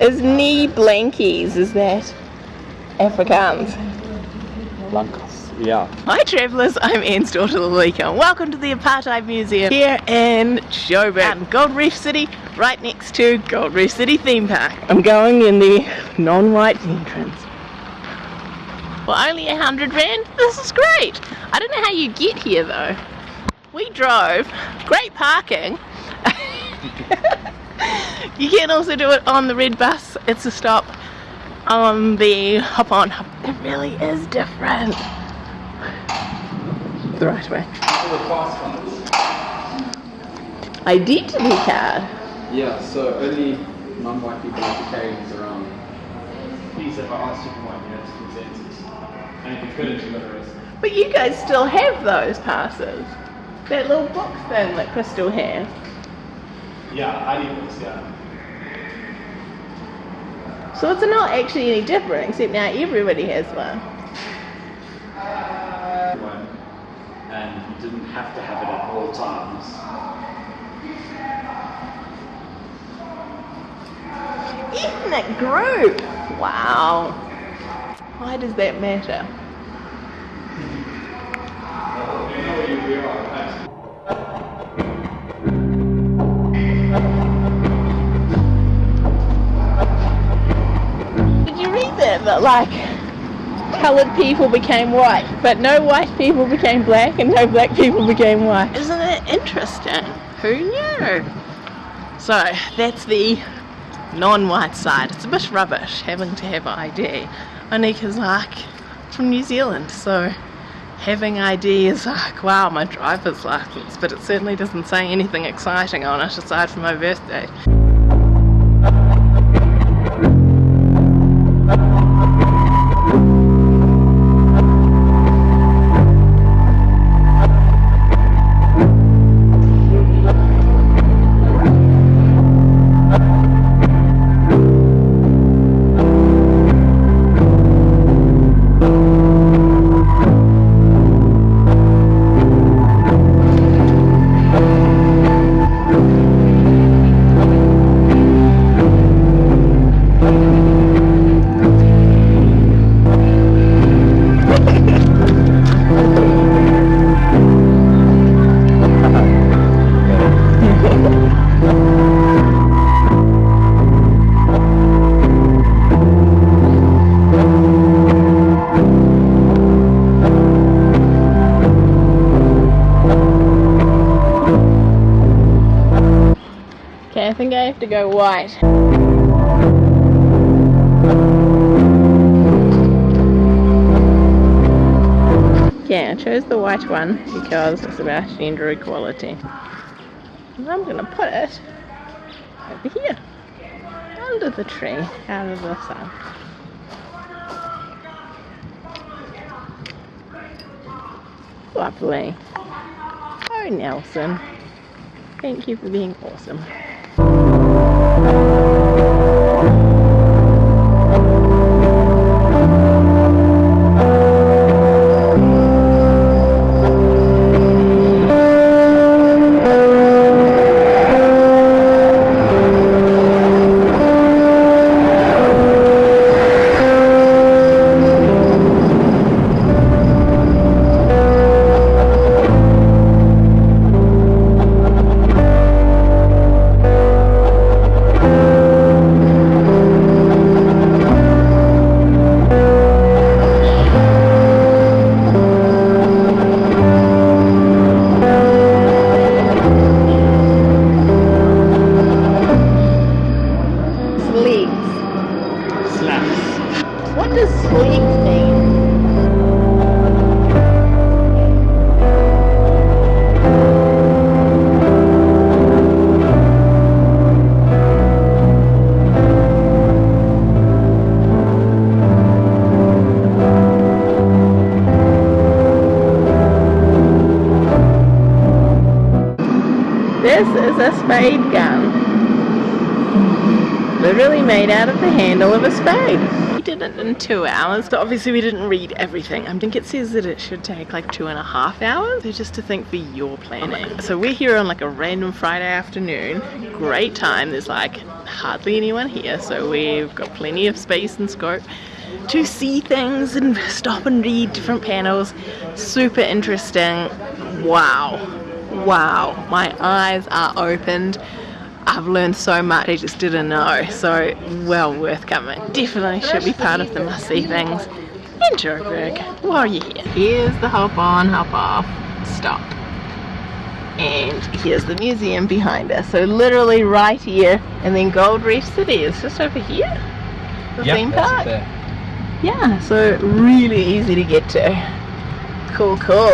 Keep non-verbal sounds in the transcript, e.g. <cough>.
is knee blankies, is that Afrikaans? Blancas. Yeah. Hi travellers, I'm Anne's daughter Lalika. Welcome to the Apartheid Museum here in Joburg, um, Gold Reef City, right next to Gold Reef City Theme Park. I'm going in the non-white entrance. Well, only a hundred rand, this is great. I don't know how you get here though. We drove, great parking. <laughs> you can also do it on the red bus, it's a stop on the hop on hop. It really is different the right way. Identity card. Yeah, so only non-white people have to carry these around. Please, if I asked you for one, you had to consensus. And if you couldn't, you got arrested. But you guys still have those passes. That little box thing that Crystal has. Yeah, ID books, yeah. So it's not actually any different, except now everybody has one. One. And you didn't have to have it at all times. Ethnic group! Wow. Why does that matter? That? Like coloured people became white, but no white people became black and no black people became white. Isn't it interesting? Who knew? So that's the non-white side. It's a bit rubbish having to have ID, because like from New Zealand, so having ID is like wow my driver's license, but it certainly doesn't say anything exciting on it aside from my birthday. Think I have to go white. Okay, I chose the white one because it's about gender equality. And I'm gonna put it over here, under the tree, out of the sun. Lovely. Oh, Nelson. Thank you for being awesome. A spade gun. Literally made out of the handle of a spade. We did it in two hours, but obviously we didn't read everything. I think it says that it should take like two and a half hours. So just to think for your planning. Oh so we're here on like a random Friday afternoon. Great time. There's like hardly anyone here, so we've got plenty of space and scope to see things and stop and read different panels. Super interesting. Wow. Wow. My eyes are opened. I've learned so much I just didn't know. So well worth coming. Definitely should be part of the must see things in Joburg while you're here. Here's the hop on, hop off, stop. And here's the museum behind us. So literally right here and then Gold Reef City is just over here. The theme park. Yeah, so really easy to get to. Cool, cool.